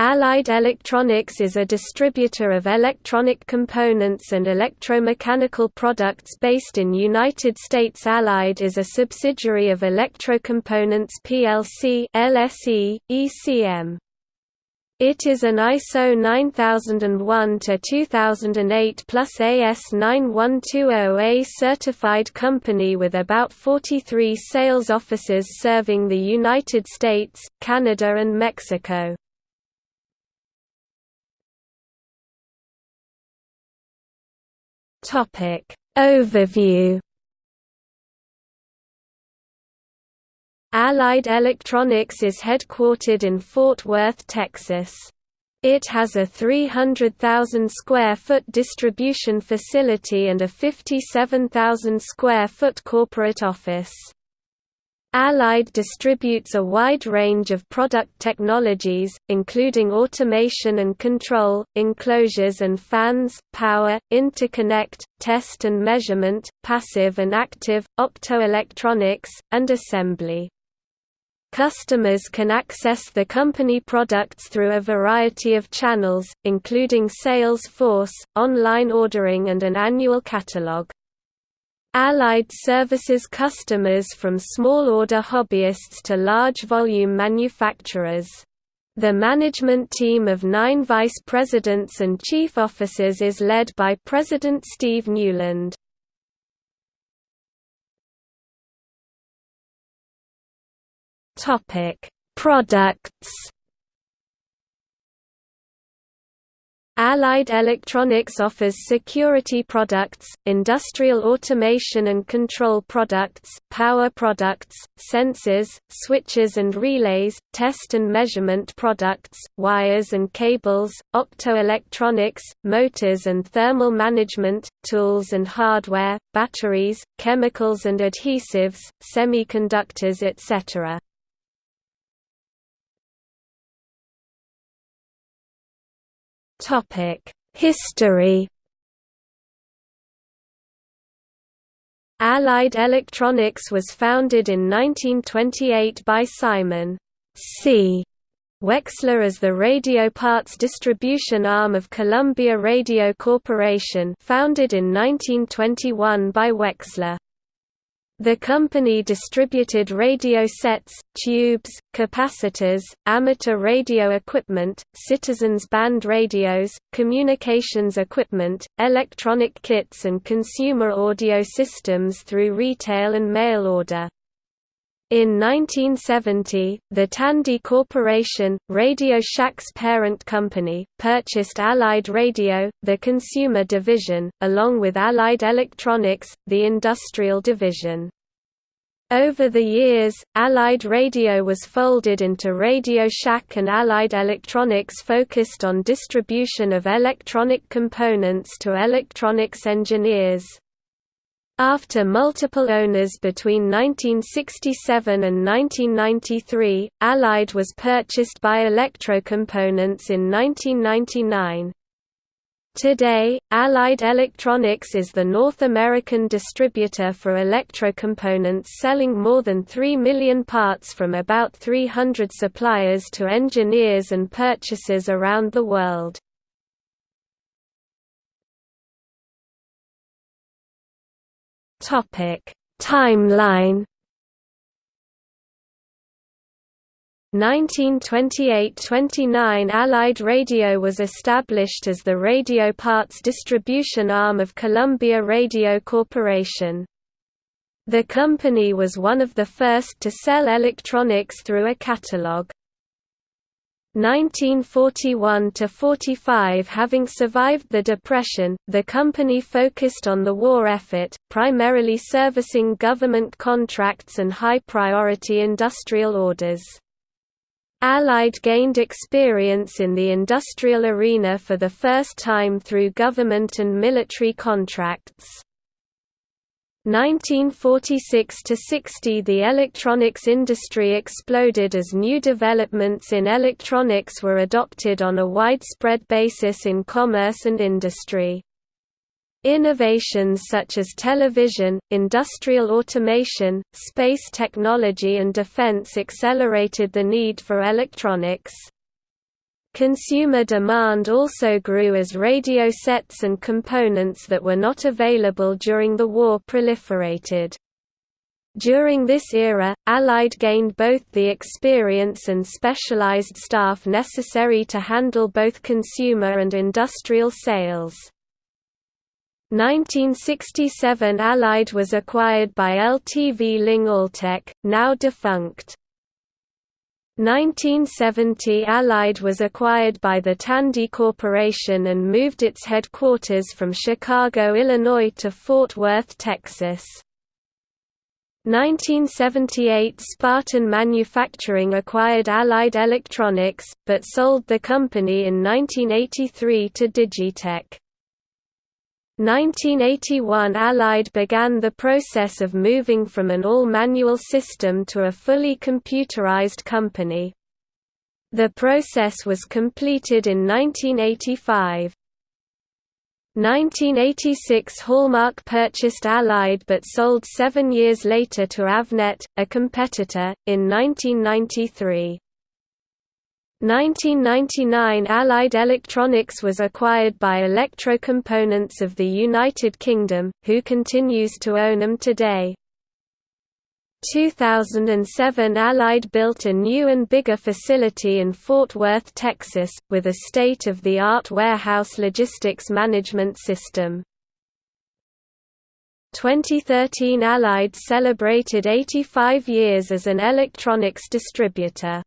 Allied Electronics is a distributor of electronic components and electromechanical products based in United States. Allied is a subsidiary of Electrocomponents plc (LSE) ECM. It is an ISO 9001-2008 plus AS9120A certified company with about 43 sales offices serving the United States, Canada and Mexico. Topic Overview Allied Electronics is headquartered in Fort Worth, Texas. It has a 300,000 square foot distribution facility and a 57,000 square foot corporate office. Allied distributes a wide range of product technologies, including automation and control, enclosures and fans, power, interconnect, test and measurement, passive and active, optoelectronics, and assembly. Customers can access the company products through a variety of channels, including sales force, online ordering and an annual catalog. Allied services customers from small-order hobbyists to large-volume manufacturers. The management team of nine vice presidents and chief officers is led by President Steve Newland. Products Allied Electronics offers security products, industrial automation and control products, power products, sensors, switches and relays, test and measurement products, wires and cables, optoelectronics, motors and thermal management, tools and hardware, batteries, chemicals and adhesives, semiconductors etc. Topic: History. Allied Electronics was founded in 1928 by Simon C. Wexler as the radio parts distribution arm of Columbia Radio Corporation founded in 1921 by Wexler. The company distributed radio sets, tubes, capacitors, amateur radio equipment, citizens band radios, communications equipment, electronic kits and consumer audio systems through retail and mail order. In 1970, the Tandy Corporation, Radio Shack's parent company, purchased Allied Radio, the consumer division, along with Allied Electronics, the industrial division. Over the years, Allied Radio was folded into Radio Shack and Allied Electronics focused on distribution of electronic components to electronics engineers. After multiple owners between 1967 and 1993, Allied was purchased by Electrocomponents in 1999. Today, Allied Electronics is the North American distributor for electrocomponents selling more than 3 million parts from about 300 suppliers to engineers and purchasers around the world. Topic: Timeline 1928–29 Allied Radio was established as the radio parts distribution arm of Columbia Radio Corporation. The company was one of the first to sell electronics through a catalog. 1941–45 Having survived the Depression, the company focused on the war effort, primarily servicing government contracts and high-priority industrial orders. Allied gained experience in the industrial arena for the first time through government and military contracts. 1946–60 The electronics industry exploded as new developments in electronics were adopted on a widespread basis in commerce and industry. Innovations such as television, industrial automation, space technology and defense accelerated the need for electronics. Consumer demand also grew as radio sets and components that were not available during the war proliferated. During this era, Allied gained both the experience and specialized staff necessary to handle both consumer and industrial sales. 1967 Allied was acquired by LTV Ling Altec, now defunct. 1970 Allied was acquired by the Tandy Corporation and moved its headquarters from Chicago, Illinois to Fort Worth, Texas. 1978 Spartan Manufacturing acquired Allied Electronics, but sold the company in 1983 to Digitech. 1981 Allied began the process of moving from an all-manual system to a fully computerized company. The process was completed in 1985. 1986 Hallmark purchased Allied but sold seven years later to Avnet, a competitor, in 1993. 1999 Allied Electronics was acquired by Electrocomponents of the United Kingdom, who continues to own them today. 2007 Allied built a new and bigger facility in Fort Worth, Texas, with a state-of-the-art warehouse logistics management system. 2013 Allied celebrated 85 years as an electronics distributor.